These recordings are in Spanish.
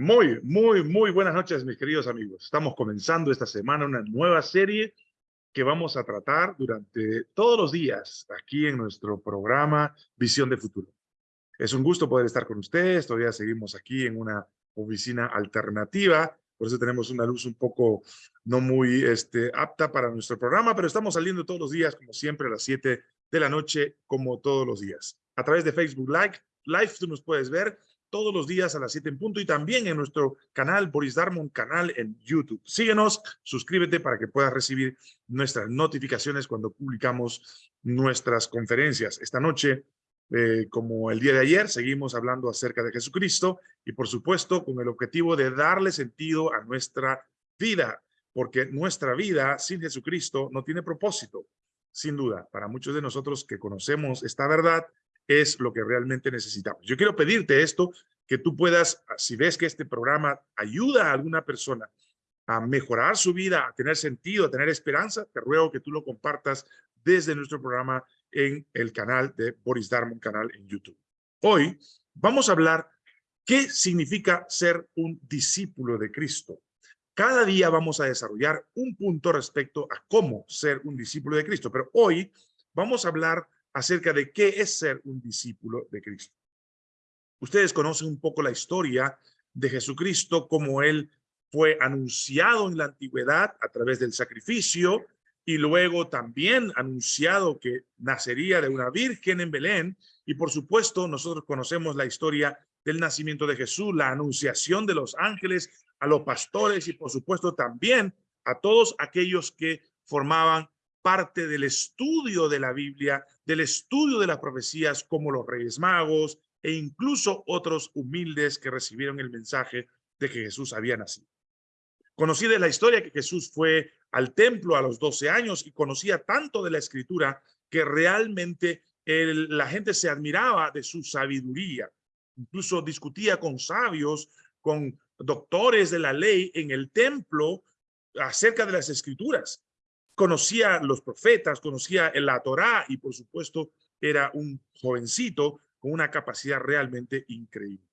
Muy, muy, muy buenas noches, mis queridos amigos. Estamos comenzando esta semana una nueva serie que vamos a tratar durante todos los días aquí en nuestro programa Visión de Futuro. Es un gusto poder estar con ustedes. Todavía seguimos aquí en una oficina alternativa. Por eso tenemos una luz un poco no muy este, apta para nuestro programa, pero estamos saliendo todos los días, como siempre, a las 7 de la noche, como todos los días. A través de Facebook Live, Live tú nos puedes ver todos los días a las 7 en punto y también en nuestro canal Boris Darmon, canal en YouTube. Síguenos, suscríbete para que puedas recibir nuestras notificaciones cuando publicamos nuestras conferencias. Esta noche, eh, como el día de ayer, seguimos hablando acerca de Jesucristo y por supuesto con el objetivo de darle sentido a nuestra vida, porque nuestra vida sin Jesucristo no tiene propósito. Sin duda, para muchos de nosotros que conocemos esta verdad, es lo que realmente necesitamos. Yo quiero pedirte esto, que tú puedas, si ves que este programa ayuda a alguna persona a mejorar su vida, a tener sentido, a tener esperanza, te ruego que tú lo compartas desde nuestro programa en el canal de Boris Darmon, canal en YouTube. Hoy vamos a hablar qué significa ser un discípulo de Cristo. Cada día vamos a desarrollar un punto respecto a cómo ser un discípulo de Cristo, pero hoy vamos a hablar acerca de qué es ser un discípulo de Cristo. Ustedes conocen un poco la historia de Jesucristo, como él fue anunciado en la antigüedad a través del sacrificio y luego también anunciado que nacería de una virgen en Belén. Y por supuesto, nosotros conocemos la historia del nacimiento de Jesús, la anunciación de los ángeles a los pastores y por supuesto también a todos aquellos que formaban parte del estudio de la Biblia, del estudio de las profecías como los reyes magos e incluso otros humildes que recibieron el mensaje de que Jesús había nacido. Conocí de la historia que Jesús fue al templo a los 12 años y conocía tanto de la escritura que realmente la gente se admiraba de su sabiduría. Incluso discutía con sabios, con doctores de la ley en el templo acerca de las escrituras conocía los profetas, conocía la Torá y por supuesto era un jovencito con una capacidad realmente increíble.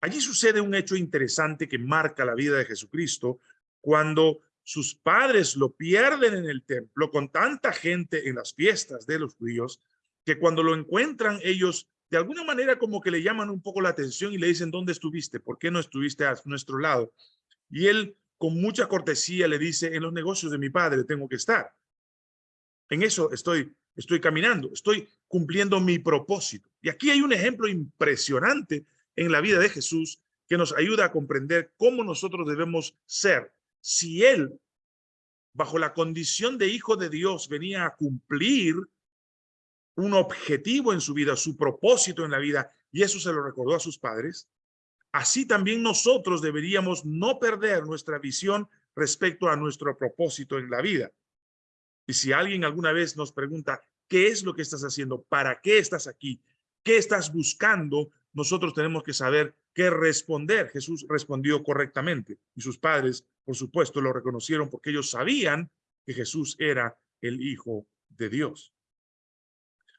Allí sucede un hecho interesante que marca la vida de Jesucristo cuando sus padres lo pierden en el templo con tanta gente en las fiestas de los judíos que cuando lo encuentran ellos de alguna manera como que le llaman un poco la atención y le dicen, ¿dónde estuviste? ¿Por qué no estuviste a nuestro lado? Y él con mucha cortesía le dice, en los negocios de mi padre tengo que estar. En eso estoy, estoy caminando, estoy cumpliendo mi propósito. Y aquí hay un ejemplo impresionante en la vida de Jesús que nos ayuda a comprender cómo nosotros debemos ser. Si él, bajo la condición de hijo de Dios, venía a cumplir un objetivo en su vida, su propósito en la vida, y eso se lo recordó a sus padres, Así también nosotros deberíamos no perder nuestra visión respecto a nuestro propósito en la vida. Y si alguien alguna vez nos pregunta, ¿qué es lo que estás haciendo? ¿Para qué estás aquí? ¿Qué estás buscando? Nosotros tenemos que saber qué responder. Jesús respondió correctamente y sus padres, por supuesto, lo reconocieron porque ellos sabían que Jesús era el Hijo de Dios.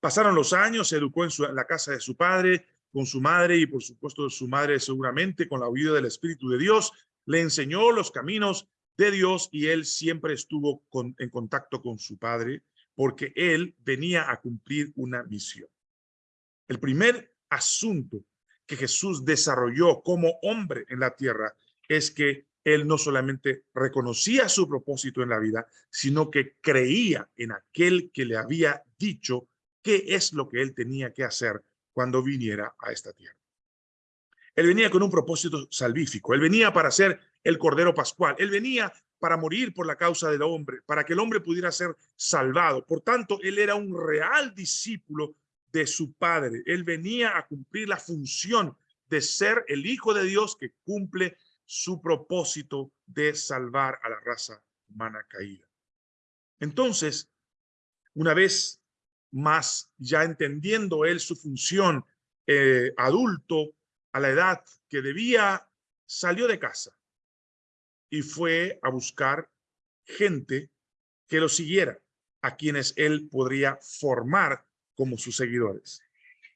Pasaron los años, se educó en, en la casa de su padre, con su madre y por supuesto su madre seguramente con la ayuda del Espíritu de Dios, le enseñó los caminos de Dios y él siempre estuvo en contacto con su padre porque él venía a cumplir una misión. El primer asunto que Jesús desarrolló como hombre en la tierra es que él no solamente reconocía su propósito en la vida, sino que creía en aquel que le había dicho qué es lo que él tenía que hacer cuando viniera a esta tierra. Él venía con un propósito salvífico. Él venía para ser el Cordero Pascual. Él venía para morir por la causa del hombre, para que el hombre pudiera ser salvado. Por tanto, él era un real discípulo de su padre. Él venía a cumplir la función de ser el Hijo de Dios que cumple su propósito de salvar a la raza humana caída. Entonces, una vez más ya entendiendo él su función eh, adulto a la edad que debía, salió de casa y fue a buscar gente que lo siguiera, a quienes él podría formar como sus seguidores.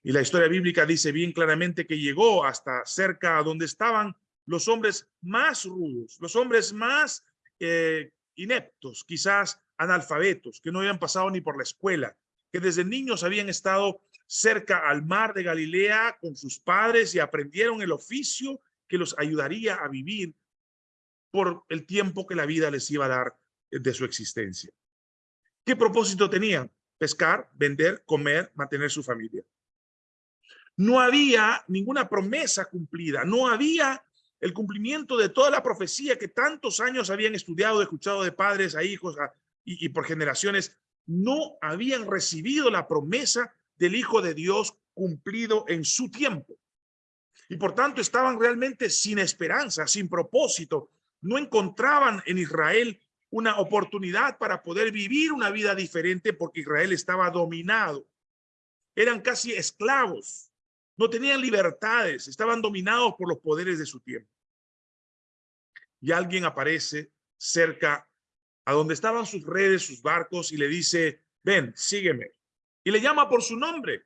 Y la historia bíblica dice bien claramente que llegó hasta cerca a donde estaban los hombres más rudos, los hombres más eh, ineptos, quizás analfabetos, que no habían pasado ni por la escuela, que desde niños habían estado cerca al mar de Galilea con sus padres y aprendieron el oficio que los ayudaría a vivir por el tiempo que la vida les iba a dar de su existencia. ¿Qué propósito tenían? Pescar, vender, comer, mantener su familia. No había ninguna promesa cumplida, no había el cumplimiento de toda la profecía que tantos años habían estudiado, escuchado de padres a hijos y, y por generaciones, no habían recibido la promesa del Hijo de Dios cumplido en su tiempo. Y por tanto estaban realmente sin esperanza, sin propósito. No encontraban en Israel una oportunidad para poder vivir una vida diferente porque Israel estaba dominado. Eran casi esclavos, no tenían libertades, estaban dominados por los poderes de su tiempo. Y alguien aparece cerca a donde estaban sus redes, sus barcos, y le dice, ven, sígueme. Y le llama por su nombre.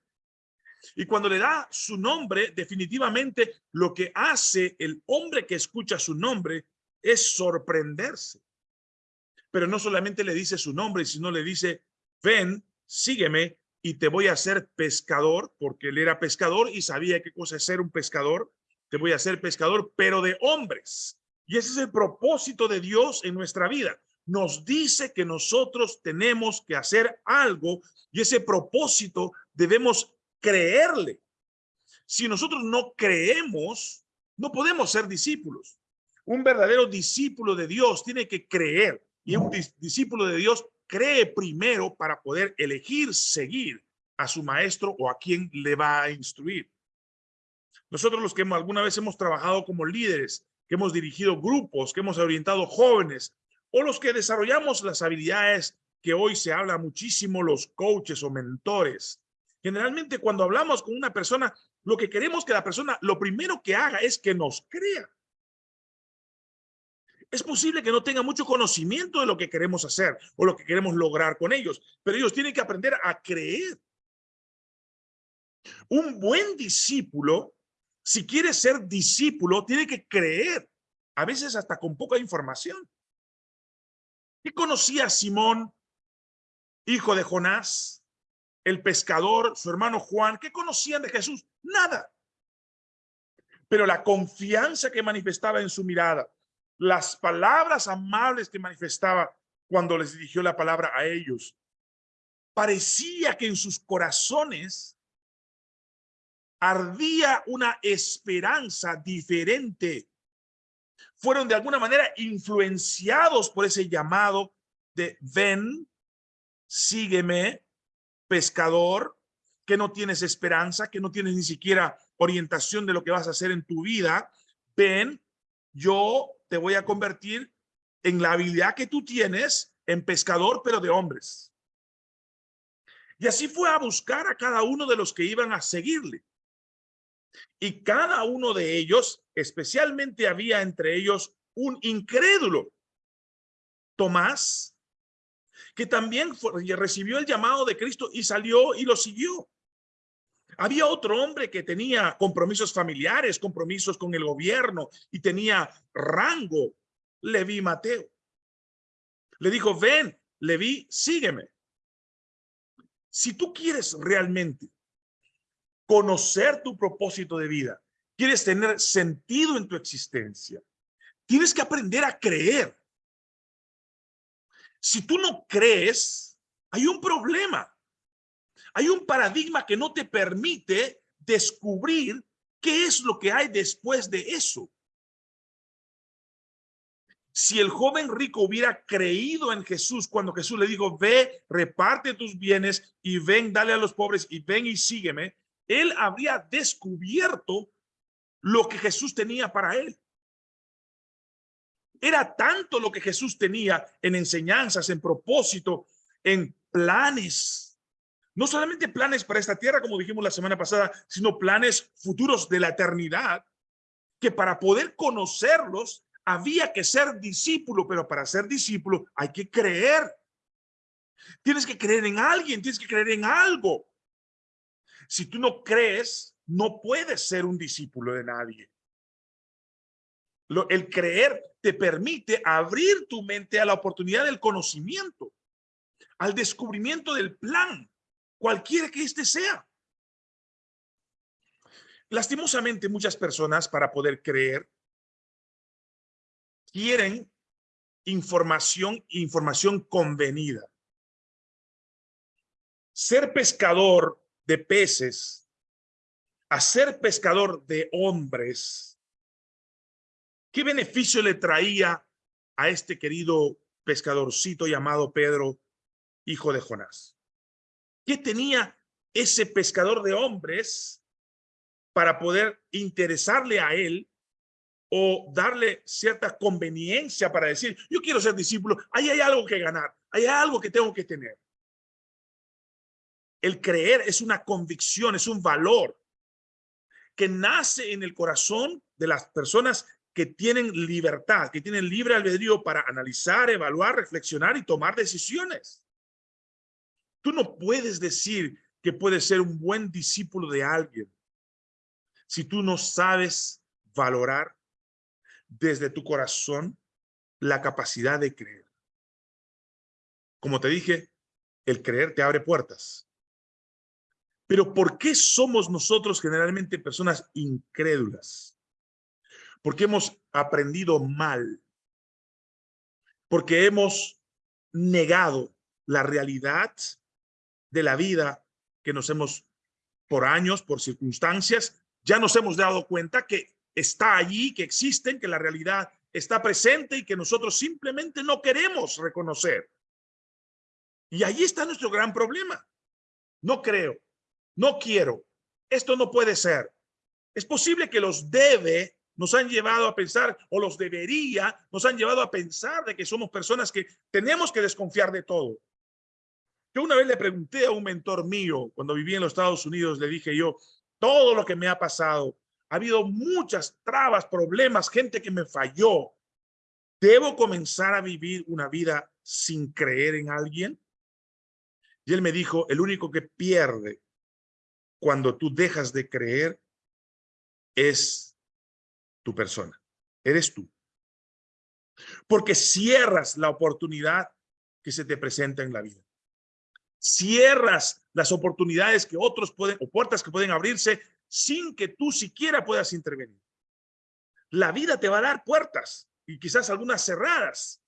Y cuando le da su nombre, definitivamente lo que hace el hombre que escucha su nombre es sorprenderse pero no solamente le dice su nombre, sino le dice, ven, sígueme y te voy a hacer pescador, porque él era pescador y sabía qué cosa es ser un pescador. Te voy a hacer pescador, pero de hombres. Y ese es el propósito de Dios en nuestra vida. Nos dice que nosotros tenemos que hacer algo y ese propósito debemos creerle. Si nosotros no creemos, no podemos ser discípulos. Un verdadero discípulo de Dios tiene que creer. Y un discípulo de Dios cree primero para poder elegir seguir a su maestro o a quien le va a instruir. Nosotros los que alguna vez hemos trabajado como líderes, que hemos dirigido grupos, que hemos orientado jóvenes, o los que desarrollamos las habilidades que hoy se habla muchísimo, los coaches o mentores. Generalmente cuando hablamos con una persona, lo que queremos que la persona, lo primero que haga es que nos crea es posible que no tenga mucho conocimiento de lo que queremos hacer o lo que queremos lograr con ellos, pero ellos tienen que aprender a creer. Un buen discípulo, si quiere ser discípulo, tiene que creer, a veces hasta con poca información. ¿Qué conocía Simón, hijo de Jonás, el pescador, su hermano Juan? ¿Qué conocían de Jesús? Nada. Pero la confianza que manifestaba en su mirada, las palabras amables que manifestaba cuando les dirigió la palabra a ellos. Parecía que en sus corazones ardía una esperanza diferente. Fueron de alguna manera influenciados por ese llamado de ven, sígueme, pescador, que no tienes esperanza, que no tienes ni siquiera orientación de lo que vas a hacer en tu vida. Ven, yo te voy a convertir en la habilidad que tú tienes en pescador, pero de hombres. Y así fue a buscar a cada uno de los que iban a seguirle. Y cada uno de ellos, especialmente había entre ellos un incrédulo, Tomás, que también recibió el llamado de Cristo y salió y lo siguió. Había otro hombre que tenía compromisos familiares, compromisos con el gobierno y tenía rango, Leví Mateo. Le dijo, ven, Leví, sígueme. Si tú quieres realmente conocer tu propósito de vida, quieres tener sentido en tu existencia, tienes que aprender a creer. Si tú no crees, hay un problema. Hay un paradigma que no te permite descubrir qué es lo que hay después de eso. Si el joven rico hubiera creído en Jesús cuando Jesús le dijo, ve, reparte tus bienes y ven, dale a los pobres y ven y sígueme, él habría descubierto lo que Jesús tenía para él. Era tanto lo que Jesús tenía en enseñanzas, en propósito, en planes no solamente planes para esta tierra, como dijimos la semana pasada, sino planes futuros de la eternidad, que para poder conocerlos había que ser discípulo, pero para ser discípulo hay que creer. Tienes que creer en alguien, tienes que creer en algo. Si tú no crees, no puedes ser un discípulo de nadie. Lo, el creer te permite abrir tu mente a la oportunidad del conocimiento, al descubrimiento del plan, cualquiera que éste sea. Lastimosamente, muchas personas para poder creer quieren información, información convenida. Ser pescador de peces a ser pescador de hombres, ¿qué beneficio le traía a este querido pescadorcito llamado Pedro, hijo de Jonás? ¿Qué tenía ese pescador de hombres para poder interesarle a él o darle cierta conveniencia para decir, yo quiero ser discípulo, ahí hay algo que ganar, hay algo que tengo que tener. El creer es una convicción, es un valor que nace en el corazón de las personas que tienen libertad, que tienen libre albedrío para analizar, evaluar, reflexionar y tomar decisiones. Tú no puedes decir que puedes ser un buen discípulo de alguien si tú no sabes valorar desde tu corazón la capacidad de creer. Como te dije, el creer te abre puertas. Pero ¿por qué somos nosotros generalmente personas incrédulas? Porque hemos aprendido mal. Porque hemos negado la realidad de la vida que nos hemos, por años, por circunstancias, ya nos hemos dado cuenta que está allí, que existen, que la realidad está presente y que nosotros simplemente no queremos reconocer. Y ahí está nuestro gran problema. No creo, no quiero, esto no puede ser. Es posible que los debe nos han llevado a pensar, o los debería, nos han llevado a pensar de que somos personas que tenemos que desconfiar de todo. Yo una vez le pregunté a un mentor mío, cuando vivía en los Estados Unidos, le dije yo, todo lo que me ha pasado, ha habido muchas trabas, problemas, gente que me falló. ¿Debo comenzar a vivir una vida sin creer en alguien? Y él me dijo, el único que pierde cuando tú dejas de creer es tu persona, eres tú. Porque cierras la oportunidad que se te presenta en la vida. Cierras las oportunidades que otros pueden, o puertas que pueden abrirse sin que tú siquiera puedas intervenir. La vida te va a dar puertas y quizás algunas cerradas,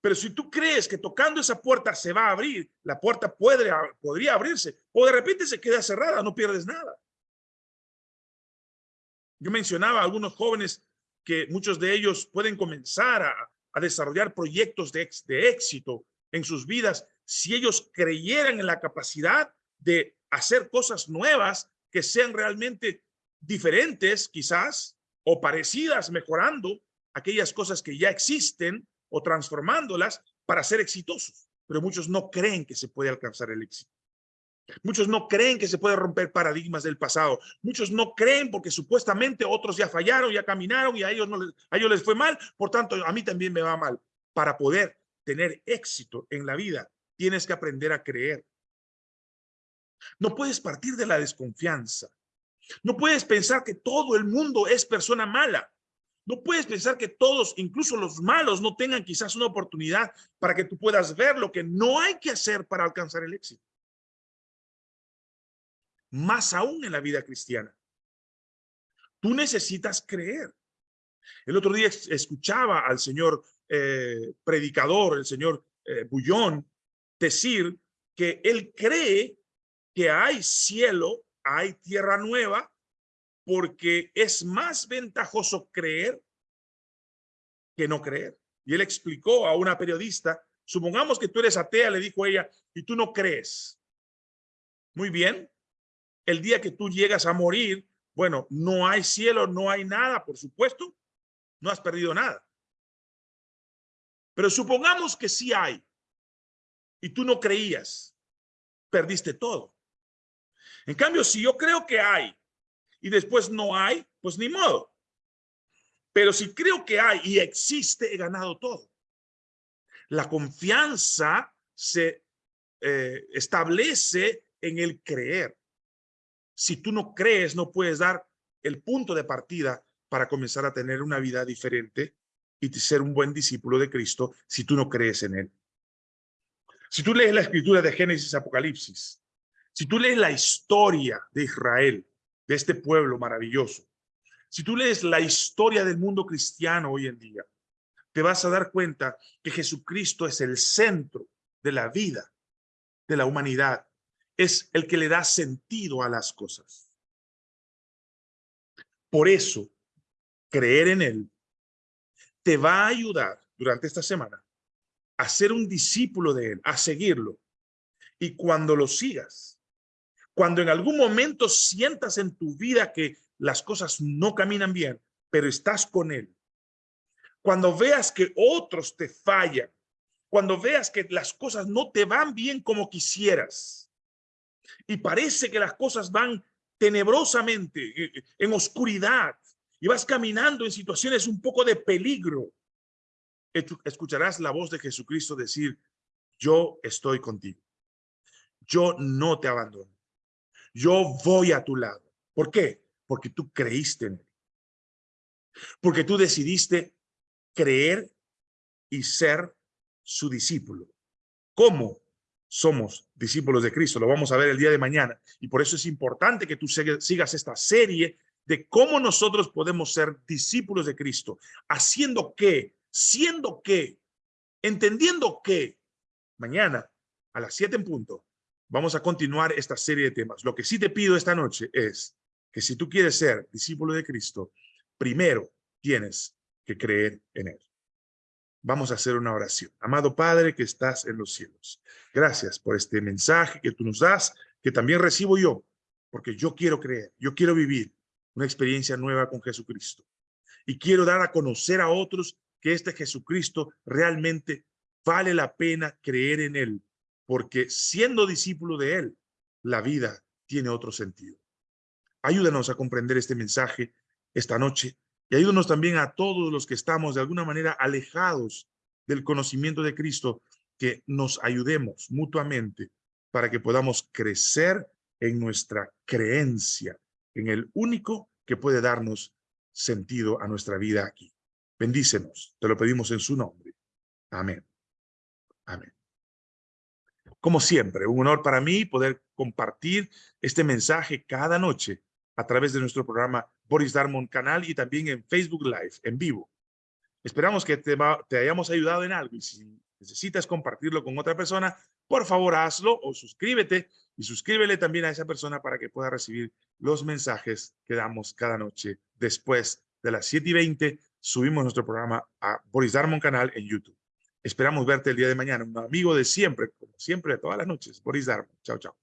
pero si tú crees que tocando esa puerta se va a abrir, la puerta puede, podría abrirse o de repente se queda cerrada, no pierdes nada. Yo mencionaba a algunos jóvenes que muchos de ellos pueden comenzar a, desarrollar proyectos de, de éxito en sus vidas si ellos creyeran en la capacidad de hacer cosas nuevas que sean realmente diferentes quizás o parecidas, mejorando aquellas cosas que ya existen o transformándolas para ser exitosos. Pero muchos no creen que se puede alcanzar el éxito. Muchos no creen que se puede romper paradigmas del pasado. Muchos no creen porque supuestamente otros ya fallaron, ya caminaron y a ellos, no les, a ellos les fue mal. Por tanto, a mí también me va mal. Para poder tener éxito en la vida, tienes que aprender a creer. No puedes partir de la desconfianza. No puedes pensar que todo el mundo es persona mala. No puedes pensar que todos, incluso los malos, no tengan quizás una oportunidad para que tú puedas ver lo que no hay que hacer para alcanzar el éxito. Más aún en la vida cristiana. Tú necesitas creer. El otro día escuchaba al señor eh, predicador, el señor eh, Bullón, decir que él cree que hay cielo, hay tierra nueva, porque es más ventajoso creer que no creer. Y él explicó a una periodista, supongamos que tú eres atea, le dijo ella, y tú no crees. Muy bien, el día que tú llegas a morir, bueno, no hay cielo, no hay nada, por supuesto, no has perdido nada. Pero supongamos que sí hay, y tú no creías, perdiste todo. En cambio, si yo creo que hay, y después no hay, pues ni modo. Pero si creo que hay y existe, he ganado todo. La confianza se eh, establece en el creer. Si tú no crees, no puedes dar el punto de partida para comenzar a tener una vida diferente y ser un buen discípulo de Cristo si tú no crees en Él. Si tú lees la escritura de Génesis Apocalipsis, si tú lees la historia de Israel, de este pueblo maravilloso, si tú lees la historia del mundo cristiano hoy en día, te vas a dar cuenta que Jesucristo es el centro de la vida de la humanidad. Es el que le da sentido a las cosas. Por eso, creer en Él te va a ayudar durante esta semana a ser un discípulo de Él, a seguirlo. Y cuando lo sigas, cuando en algún momento sientas en tu vida que las cosas no caminan bien, pero estás con Él, cuando veas que otros te fallan, cuando veas que las cosas no te van bien como quisieras y parece que las cosas van tenebrosamente eh, eh, en oscuridad y vas caminando en situaciones un poco de peligro, escucharás la voz de Jesucristo decir, yo estoy contigo. Yo no te abandono. Yo voy a tu lado. ¿Por qué? Porque tú creíste en él. Porque tú decidiste creer y ser su discípulo. ¿Cómo somos discípulos de Cristo? Lo vamos a ver el día de mañana. Y por eso es importante que tú sigas esta serie de cómo nosotros podemos ser discípulos de Cristo. Haciendo qué, siendo qué, entendiendo qué. Mañana a las 7 en punto vamos a continuar esta serie de temas. Lo que sí te pido esta noche es que si tú quieres ser discípulo de Cristo, primero tienes que creer en Él. Vamos a hacer una oración. Amado Padre que estás en los cielos, gracias por este mensaje que tú nos das, que también recibo yo, porque yo quiero creer, yo quiero vivir una experiencia nueva con Jesucristo. Y quiero dar a conocer a otros que este Jesucristo realmente vale la pena creer en Él, porque siendo discípulo de Él, la vida tiene otro sentido. Ayúdanos a comprender este mensaje esta noche y ayúdanos también a todos los que estamos de alguna manera alejados del conocimiento de Cristo, que nos ayudemos mutuamente para que podamos crecer en nuestra creencia en el único que puede darnos sentido a nuestra vida aquí. Bendícenos, te lo pedimos en su nombre. Amén. Amén. Como siempre, un honor para mí poder compartir este mensaje cada noche a través de nuestro programa Boris Darmon Canal y también en Facebook Live, en vivo. Esperamos que te, hayamos ayudado en algo y si necesitas compartirlo con otra persona, por favor hazlo o suscríbete y suscríbele también a esa persona para que pueda recibir los mensajes que damos cada noche después de las 7 y 20 subimos nuestro programa a Boris Darmon Canal en YouTube. Esperamos verte el día de mañana. Un amigo de siempre, como siempre, todas las noches. Boris Darmon. Chao, chao.